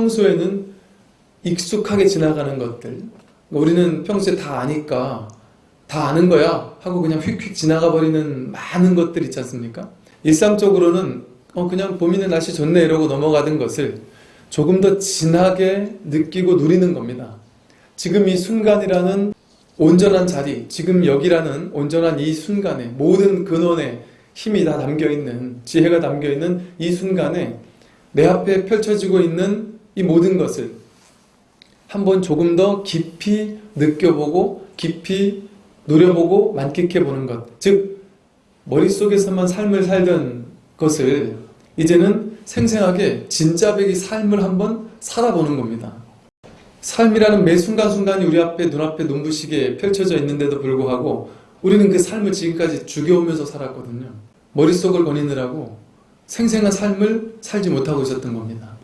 평소에는 익숙하게 지나가는 것들 우리는 평소에 다 아니까 다 아는 거야 하고 그냥 휙휙 지나가 버리는 많은 것들 있지 않습니까? 일상적으로는 어 그냥 봄이네 날씨 좋네 이러고 넘어가던 것을 조금 더 진하게 느끼고 누리는 겁니다. 지금 이 순간이라는 온전한 자리, 지금 여기라는 온전한 이 순간에 모든 근원에 힘이 다 담겨있는, 지혜가 담겨있는 이 순간에 내 앞에 펼쳐지고 있는 이 모든 것을 한번 조금 더 깊이 느껴보고 깊이 누려보고 만끽해보는 것. 즉, 머릿속에서만 삶을 살던 것을 이제는 생생하게 진짜배기 삶을 한번 살아보는 겁니다. 삶이라는 매 순간순간이 우리 앞에 눈앞에 눈부시게 펼쳐져 있는데도 불구하고 우리는 그 삶을 지금까지 죽여오면서 살았거든요. 머릿속을 거니느라고 생생한 삶을 살지 못하고 있었던 겁니다.